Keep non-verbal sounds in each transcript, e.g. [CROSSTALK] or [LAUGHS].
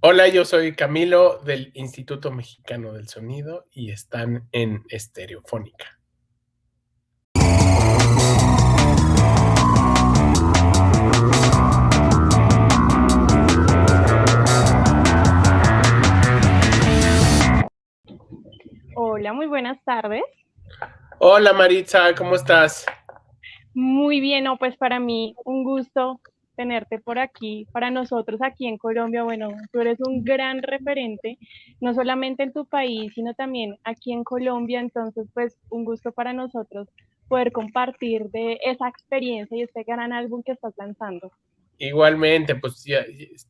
Hola, yo soy Camilo del Instituto Mexicano del Sonido y están en Estereofónica. Hola, muy buenas tardes. Hola Maritza, ¿cómo estás? Muy bien, no, pues para mí un gusto tenerte por aquí, para nosotros aquí en Colombia. Bueno, tú eres un gran referente, no solamente en tu país, sino también aquí en Colombia. Entonces, pues un gusto para nosotros poder compartir de esa experiencia y este gran álbum que estás lanzando. Igualmente, pues ya,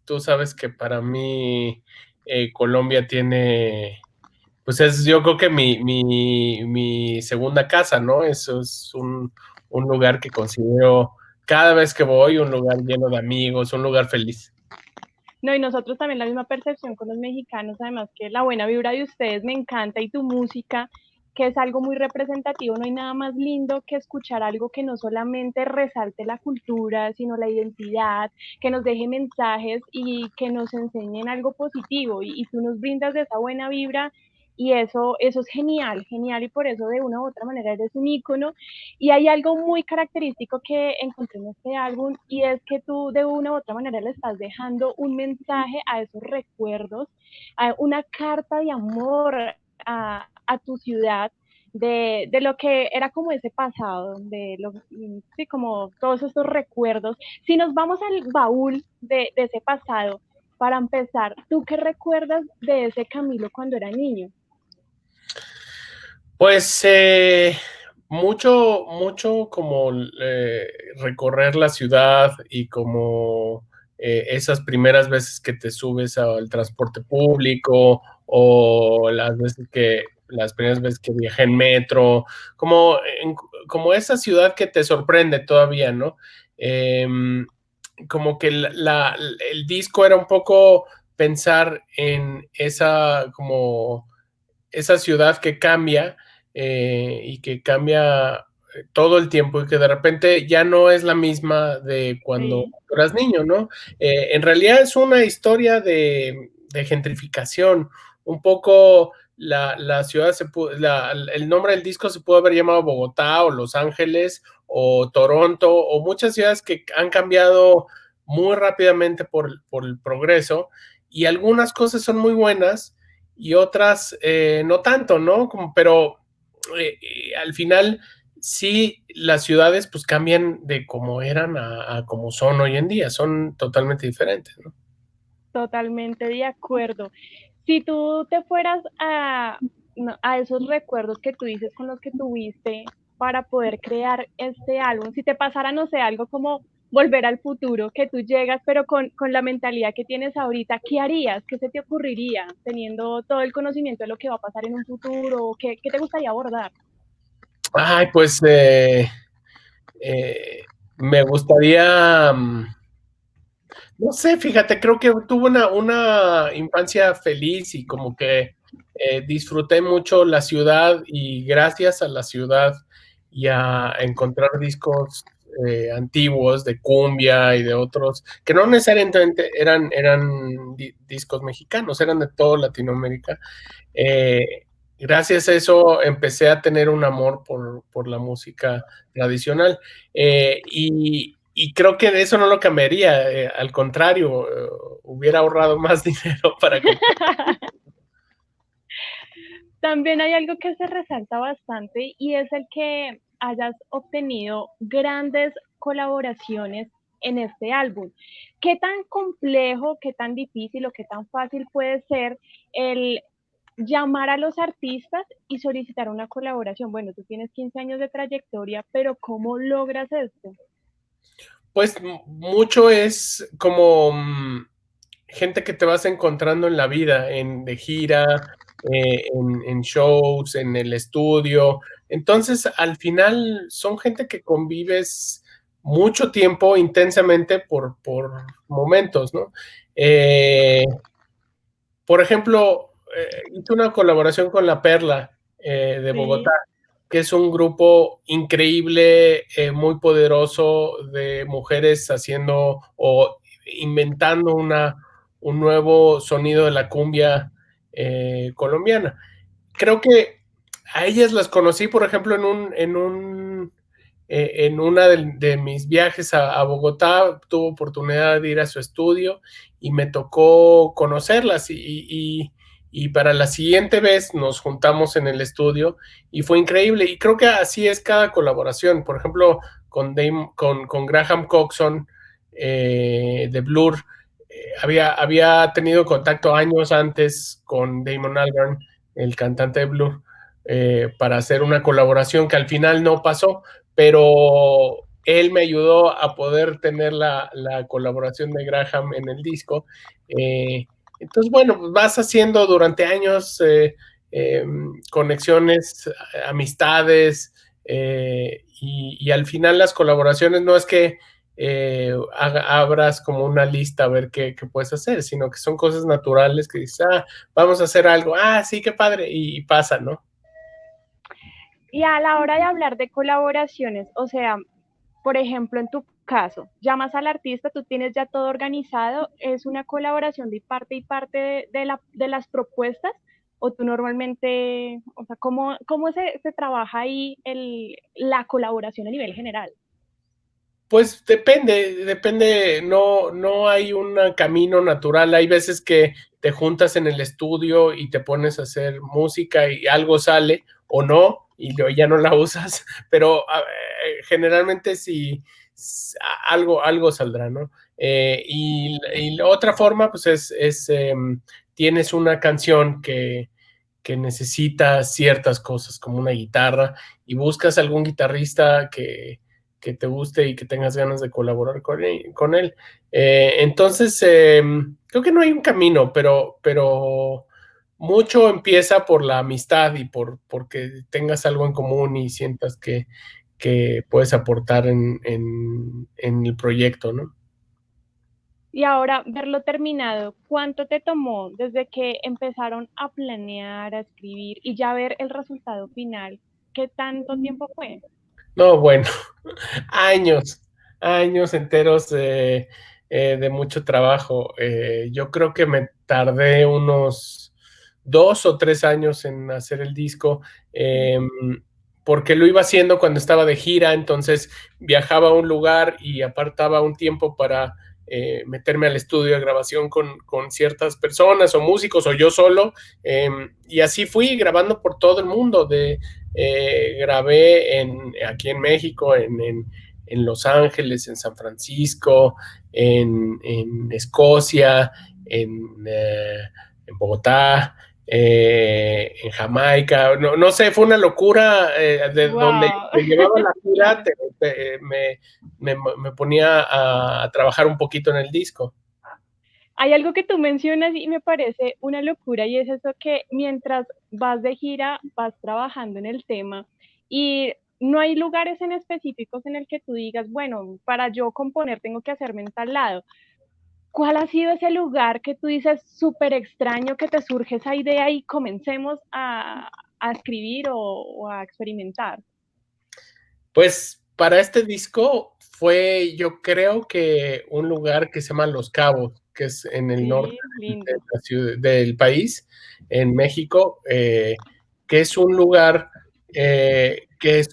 tú sabes que para mí eh, Colombia tiene, pues es yo creo que mi, mi, mi segunda casa, ¿no? Eso es un, un lugar que considero cada vez que voy, un lugar lleno de amigos, un lugar feliz. No, y nosotros también la misma percepción con los mexicanos, además que la buena vibra de ustedes me encanta y tu música, que es algo muy representativo, no hay nada más lindo que escuchar algo que no solamente resalte la cultura, sino la identidad, que nos deje mensajes y que nos enseñen algo positivo y, tú nos brindas de esa buena vibra y eso, eso es genial, genial y por eso de una u otra manera eres un ícono. Y hay algo muy característico que encontré en este álbum y es que tú de una u otra manera le estás dejando un mensaje a esos recuerdos, a una carta de amor a, a tu ciudad. De, de, lo que era como ese pasado, de lo, sí, como todos estos recuerdos. Si nos vamos al baúl de, de ese pasado, para empezar, ¿tú qué recuerdas de ese Camilo cuando era niño? Pues eh, mucho, mucho como eh, recorrer la ciudad y como eh, esas primeras veces que te subes al transporte público o las veces que las primeras veces que viajé en metro, como, como esa ciudad que te sorprende todavía, ¿no? Em, como que el disco era un poco pensar en esa como esa ciudad que cambia eh, y que cambia eh, todo el tiempo y que de repente ya no es la misma de cuando sí. eras niño, ¿no? Eh, en realidad es una historia de, de gentrificación, un poco la, la ciudad, se pudo, la, el nombre del disco se pudo haber llamado Bogotá o Los Ángeles o Toronto o muchas ciudades que han cambiado muy rápidamente por, por el progreso y algunas cosas son muy buenas y otras eh, no tanto, ¿no? Como, pero eh, eh, al final sí las ciudades pues cambian de como eran a, a, como son hoy en día, son totalmente diferentes, ¿no? Totalmente de acuerdo. Si tú te fueras a, a esos recuerdos que tú dices con los que tuviste para poder crear este álbum, si te pasara, no sé, algo como volver al futuro, que tú llegas, pero con, con, la mentalidad que tienes ahorita, ¿qué harías? ¿Qué se te ocurriría teniendo todo el conocimiento de lo que va a pasar en un futuro? ¿Qué, qué te gustaría abordar? Ay, pues eh, eh, me gustaría, mm, no sé, fíjate, creo que tuve una, una infancia feliz y como que eh, disfruté mucho la ciudad y gracias a la ciudad y a encontrar discos eh, antiguos de cumbia y de otros, que no necesariamente eran, eran di discos mexicanos, eran de toda Latinoamérica. Eh, gracias a eso empecé a tener un amor por, por la música tradicional eh, y, y, creo que eso no lo cambiaría, al contrario, hubiera ahorrado [LAUGHS] más dinero para que... [LAUGHS] También hay algo que se resalta bastante y es el que hayas obtenido grandes colaboraciones en este álbum. ¿Qué tan complejo, qué tan difícil o qué tan fácil puede ser el llamar a los artistas y solicitar una colaboración? Bueno, tú tienes 15 años de trayectoria, pero ¿cómo logras esto? Pues mucho es como mm, gente que te vas encontrando en la vida, en de gira, eh, en, en, shows, en el estudio. Entonces, al final son gente que convives mucho tiempo intensamente por, por momentos, ¿no? Eh, por ejemplo, eh, hice una colaboración con La Perla de Bogotá, sí. que es un grupo increíble, muy poderoso de mujeres haciendo o inventando una un nuevo sonido de la cumbia eh, colombiana. Creo que a ellas las conocí, por ejemplo, en un, en un eh, en una de, mis viajes a, Bogotá, tuve oportunidad de ir a su estudio y me tocó conocerlas y, para la siguiente vez nos juntamos en el estudio y fue increíble y creo que así es cada colaboración. Por ejemplo, con, con, Graham Coxon eh, de Blur, había, había tenido contacto años antes con Damon Albarn, el cantante de Blur, para hacer una colaboración que al final no pasó, pero él me ayudó a poder tener la, colaboración de Graham en el disco. Eh, entonces, bueno, pues vas haciendo durante años eh, conexiones, amistades, eh, y, al final las colaboraciones no es que abras como una lista a ver qué, puedes hacer, sino que son cosas naturales que dices, ah, vamos a hacer algo, ah, sí, qué padre, y pasa, ¿no? Y a la hora de hablar de colaboraciones, o sea, por ejemplo, en tu caso, llamas al artista, tú tienes ya todo organizado, es una colaboración de parte y parte de, la, de las propuestas, o tú normalmente, o sea, ¿cómo, cómo se, se trabaja ahí el, la colaboración a nivel general? Pues depende, depende, no, no hay un camino natural. Hay veces que te juntas en el estudio y te pones a hacer música y algo sale o no, y ya no la [LAUGHS] usas, pero generalmente sí algo, algo saldrá, ¿no? Eh, y, la otra forma, pues es, em, tienes una canción que, que necesita ciertas cosas, como una guitarra, y buscas algún guitarrista que, que te guste y que tengas ganas de colaborar con él. Eh, entonces, em, creo que no hay un camino, pero, pero mucho empieza por la amistad y por porque tengas algo en común y sientas que, puedes aportar en, el proyecto, ¿no? Y ahora, verlo terminado, ¿cuánto te tomó desde que empezaron a planear, a escribir y ya ver el resultado final? ¿Qué tanto tiempo fue? No, bueno, [LAUGHS] años, años enteros de, eh, mucho trabajo. Eh, yo creo que me tardé unos dos o tres años en hacer el disco, em, porque lo iba haciendo cuando estaba de gira, entonces viajaba a un lugar y apartaba un tiempo para eh, meterme al estudio de grabación con, ciertas personas o músicos o yo solo, em, y así fui grabando por todo el mundo, de, eh, grabé en, aquí en México, en, Los Ángeles, en San Francisco, en, Escocia, en, eh, en Bogotá, eh, en Jamaica, no, no, sé, fue una locura eh, de donde me llevaba la [LAUGHS] gira, me, me, ponía a, trabajar un poquito en el disco. Hay algo que tú mencionas y me parece una locura y es eso que mientras vas de gira vas trabajando en el tema y no hay lugares en específicos en el que tú digas, bueno, para yo componer tengo que hacerme en tal lado. ¿Cuál ha sido ese lugar que tú dices súper extraño que te surge esa idea y comencemos a, escribir o, a experimentar? Pues para este disco fue, yo creo que un lugar que se llama Los Cabos, que es en el norte del país, en México, eh, que es un lugar eh, que es,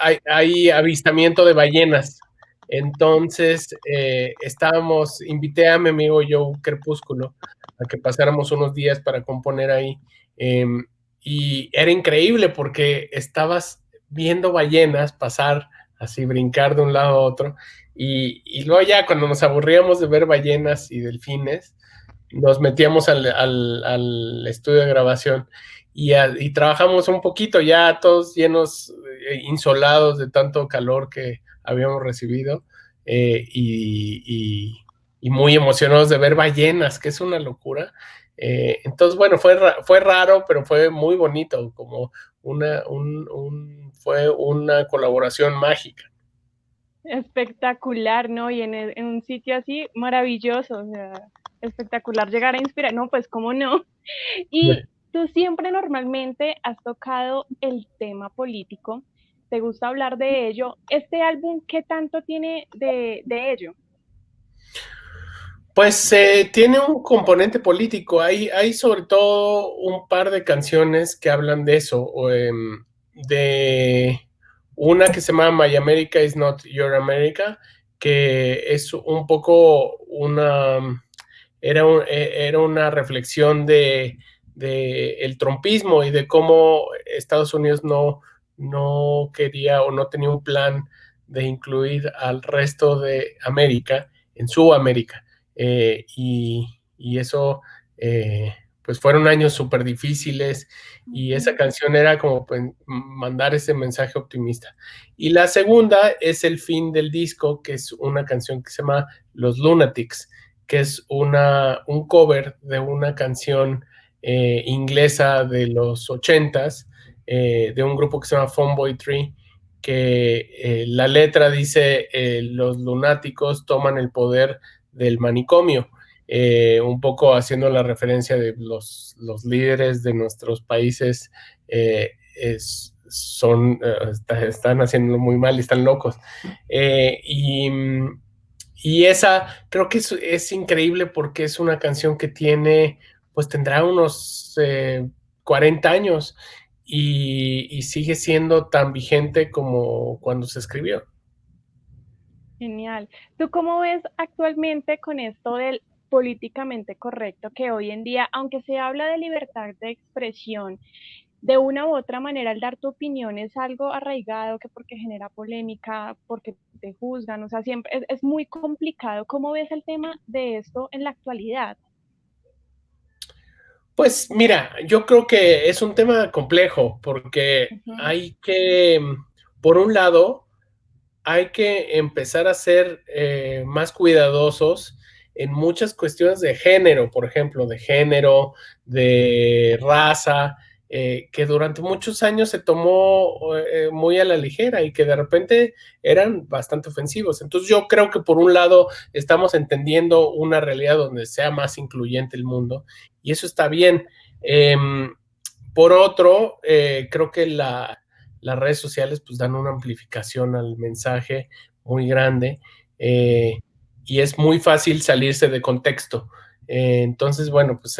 ah, hay, avistamiento de ballenas. Entonces, eh, estábamos, invité a mi amigo Joe Crepúsculo a que pasáramos unos días para componer ahí. Em, y era increíble porque estabas viendo ballenas pasar así, brincar de un lado a otro. Y, luego ya cuando nos aburríamos de ver ballenas y delfines, nos metíamos al, estudio de grabación y, y, trabajamos un poquito ya todos llenos, eh, insolados de tanto calor que habíamos recibido eh, y, muy emocionados de ver ballenas, que es una locura. Eh, entonces, bueno, fue, fue raro, pero fue muy bonito, como una, fue una colaboración mágica. Espectacular, ¿no? Y en, un sitio así maravilloso, o sea, espectacular llegar a inspirar, no, pues cómo no. [LAUGHS] Y tú siempre normalmente has tocado el tema político te gusta hablar de ello. ¿Este álbum qué tanto tiene de, ello? Pues eh, tiene un componente político. Hay, hay sobre todo un par de canciones que hablan de eso. Em, de una que se llama My America is Not Your America, que es un poco una. Era, e, era una reflexión de, de, el trompismo y de cómo Estados Unidos no, no quería o no tenía un plan de incluir al resto de América en su América. Eh, y, eso, eh, pues fueron años súper difíciles y esa canción era como pues, mandar ese mensaje optimista. Y la segunda es el fin del disco, que es una canción que se llama Los Lunatics, que es una, un cover de una canción eh, inglesa de los ochentas, de un grupo que se llama Phoneboy Tree, que la letra dice, los lunáticos toman el poder del manicomio, eh, un poco haciendo la referencia de los, los líderes de nuestros países eh, son, eh, están haciendo muy mal y están locos. y, y, esa creo que es, es, increíble porque es una canción que tiene, pues tendrá unos 40 años y, y sigue siendo tan vigente como cuando se escribió. Genial. ¿Tú cómo ves actualmente con esto del políticamente correcto que hoy en día, aunque se habla de libertad de expresión, de una u otra manera el dar tu opinión es algo arraigado que porque genera polémica, porque te juzgan, o sea, siempre es, es muy complicado. ¿Cómo ves el tema de esto en la actualidad? Pues mira, yo creo que es un tema complejo porque uh -huh. hay que, por un lado, hay que empezar a ser eh, más cuidadosos en muchas cuestiones de género, por ejemplo, de género, de raza, eh, que durante muchos años se tomó eh, muy a la ligera y que de repente eran bastante ofensivos. Entonces yo creo que por un lado estamos entendiendo una realidad donde sea más incluyente el mundo y eso está bien. Eh, por otro, eh, creo que la, las redes sociales pues dan una amplificación al mensaje muy grande eh, y es muy fácil salirse de contexto. Eh, entonces, bueno, pues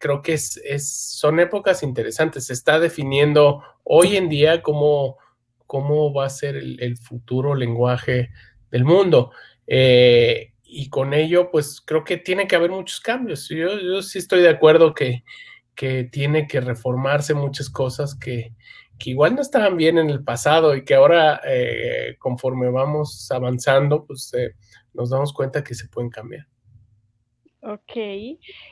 creo que es, son épocas interesantes. Se está definiendo hoy en día cómo, cómo va a ser el, futuro lenguaje del mundo. Y con ello, pues creo que tiene que haber muchos cambios. Yo, yo sí estoy de acuerdo que, que tiene que reformarse muchas cosas que, que igual no estaban bien en el pasado y que ahora eh, conforme vamos avanzando, pues eh, nos damos cuenta que se pueden cambiar. Ok,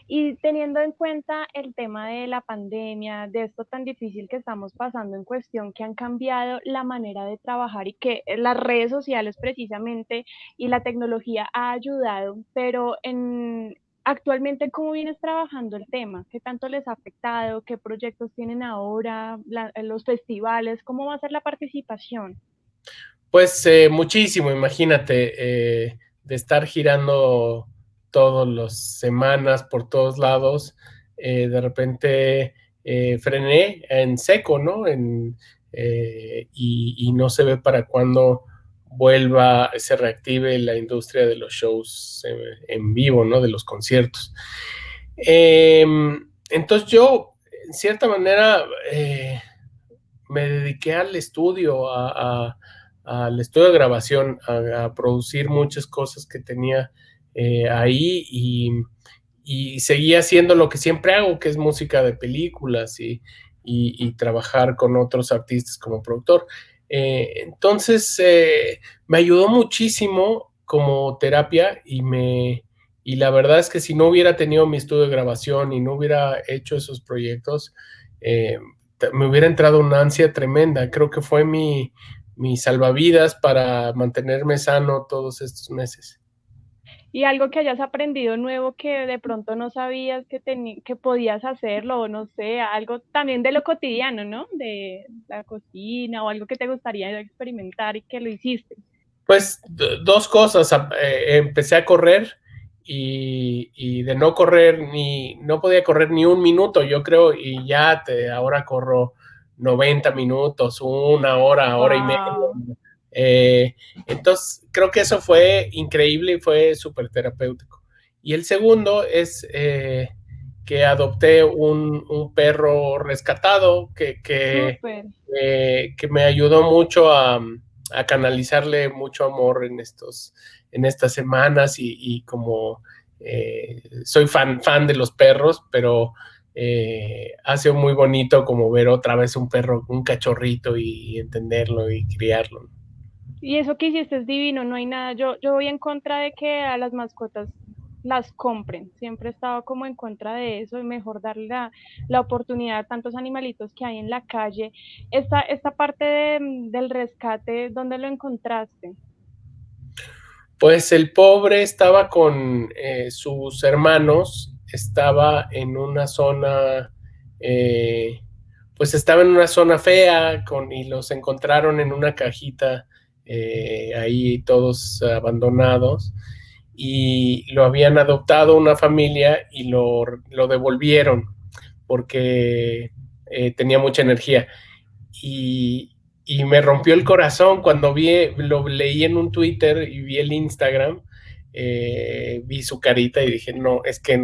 y teniendo en cuenta el tema de la pandemia, de esto tan difícil que estamos pasando en cuestión, que han cambiado la manera de trabajar y que las redes sociales precisamente y la tecnología ha ayudado, pero en, Actualmente, ¿cómo vienes trabajando el tema? ¿Qué tanto les ha afectado? ¿Qué proyectos tienen ahora? La, los festivales, ¿cómo va a ser la participación? Pues eh, muchísimo, imagínate, eh, de estar girando todas las semanas por todos lados, eh, de repente eh, frené en seco, ¿no? En, eh, y, no se ve para cuándo vuelva, se reactive la industria de los shows en, vivo, ¿no? De los conciertos. Eh, entonces yo, en cierta manera, me dediqué al estudio, al estudio de grabación, a, producir muchas cosas que tenía eh, ahí y, y, seguía haciendo lo que siempre hago, que es música de películas y, y trabajar con otros artistas como productor. Eh, entonces, eh, me ayudó muchísimo como terapia y me y la verdad es que si no hubiera tenido mi estudio de grabación y no hubiera hecho esos proyectos, me hubiera entrado una ansia tremenda. Creo que fue mi, mi salvavidas para mantenerme sano todos estos meses y algo que hayas aprendido nuevo que de pronto no sabías que, que podías hacerlo, o no sé, algo también de lo cotidiano, ¿no? De la cocina o algo que te gustaría experimentar y que lo hiciste. Pues dos cosas, eh, empecé a correr y, y, de no correr ni, no podía correr ni un minuto, yo creo, y ya te, ahora corro 90 minutos, una hora, hora wow. y media eh, entonces, creo que eso fue increíble y fue súper terapéutico. Y el segundo es eh, que adopté un, un, perro rescatado que, que, eh, que, me ayudó mucho a, a, canalizarle mucho amor en, estos, en estas semanas y, y como soy fan, fan de los perros, pero eh, ha sido muy bonito como ver otra vez un perro, un cachorrito y entenderlo y criarlo. Y eso que hiciste es divino, no hay nada. Yo, yo voy en contra de que a las mascotas las compren. Siempre he estado como en contra de eso y mejor darle la, la oportunidad a tantos animalitos que hay en la calle. Esta, esta parte de, del rescate, ¿dónde lo encontraste? Pues el pobre estaba con eh, sus hermanos, estaba en una zona, eh, pues estaba en una zona fea con, y los encontraron en una cajita eh, ahí todos abandonados y lo habían adoptado una familia y lo, lo devolvieron porque eh, tenía mucha energía. Y, y, me rompió el corazón cuando vi, lo leí en un Twitter y vi el Instagram, eh, vi su carita y dije, no, es que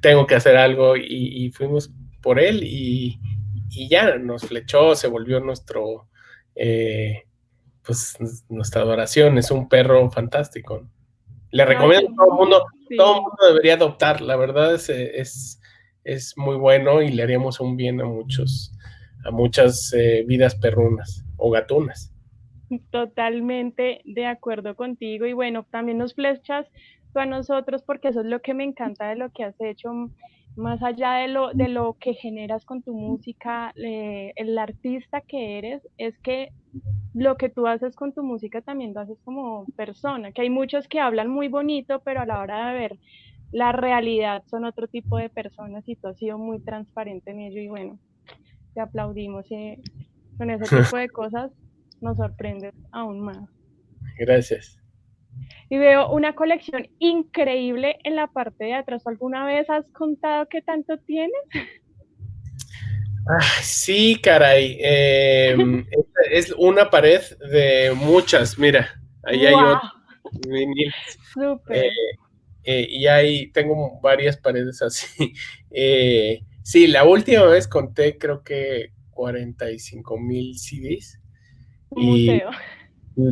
tengo que hacer algo y, y fuimos por él y, y, ya nos flechó, se volvió nuestro... Eh, pues nuestra adoración, es un perro fantástico. Le recomiendo a todo el mundo, todo el mundo debería adoptar, la verdad es, es, es, muy bueno y le haríamos un bien a muchos, a muchas eh, vidas perrunas o gatunas. Totalmente de acuerdo contigo y bueno, también nos flechas tú a nosotros porque eso es lo que me encanta de lo que has hecho más allá de lo, de lo que generas con tu música, eh, el artista que eres, es que lo que tú haces con tu música también lo haces como persona, que hay muchos que hablan muy bonito, pero a la hora de ver la realidad son otro tipo de personas y tú has sido muy transparente en ello y bueno, te aplaudimos y con ese [LAUGHS] tipo de cosas nos sorprendes aún más. Gracias. Y veo una colección increíble en la parte de atrás. ¿Alguna vez has contado qué tanto tienes? sí, caray. [LAUGHS] Eh, es una pared de muchas, mira. Ahí hay otro. Súper. Eh, eh, y ahí tengo varias paredes así. [LAUGHS] Eh, sí, la última vez conté creo que 45 mil CDs. Un y museo.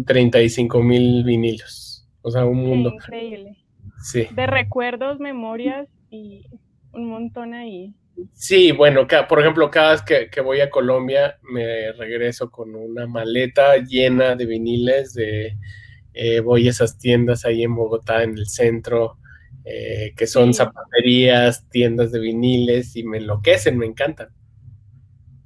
35 mil vinilos. O sea, un mundo. increíble. Sí. De recuerdos, memorias y un montón ahí. Sí, bueno, por ejemplo, cada vez que, voy a Colombia me regreso con una maleta llena de viniles, de eh, voy a esas tiendas ahí en Bogotá, en el centro, eh, que son zapaterías, tiendas de viniles y me enloquecen, me encantan.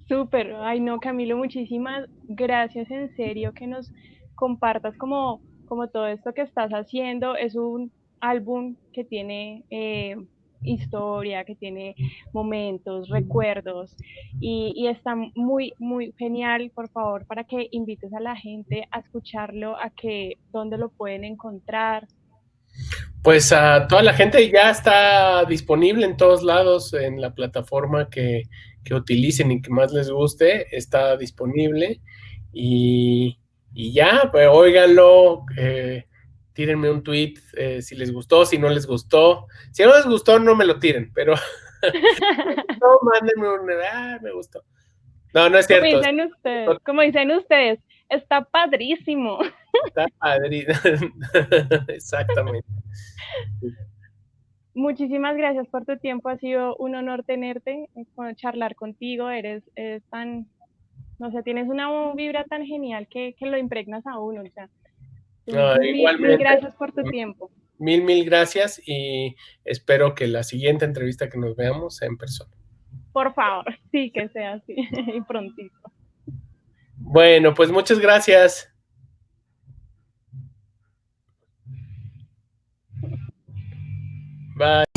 Súper, ay no, Camilo, muchísimas gracias en serio que nos compartas como como todo esto que estás haciendo es un álbum que tiene eh, historia, que tiene momentos, recuerdos y, y, está muy, muy genial, por favor, para que invites a la gente a escucharlo, a que dónde lo pueden encontrar. Pues a toda la gente ya está disponible en todos lados en la plataforma que, que utilicen y que más les guste, está disponible y y ya, pues óiganlo, eh, tírenme un tweet eh, si les gustó, si no les gustó. Si no les gustó, no me lo tiren, pero [LAUGHS] [LAUGHS] no, mándenme un, ah, me gustó. No, no es cierto. Como dicen ustedes, como dicen ustedes está padrísimo. Está padrísimo, [LAUGHS] exactamente. Muchísimas gracias por tu tiempo, ha sido un honor tenerte, charlar contigo, eres, eres tan o sea, tienes una vibra tan genial que, que lo impregnas a uno. O sea, mil, mil gracias por tu tiempo. Mil, mil gracias y espero que la siguiente entrevista que nos veamos sea en persona. Por favor, [LAUGHS] sí, que sea así [LAUGHS] y prontito. Bueno, pues muchas gracias. Bye.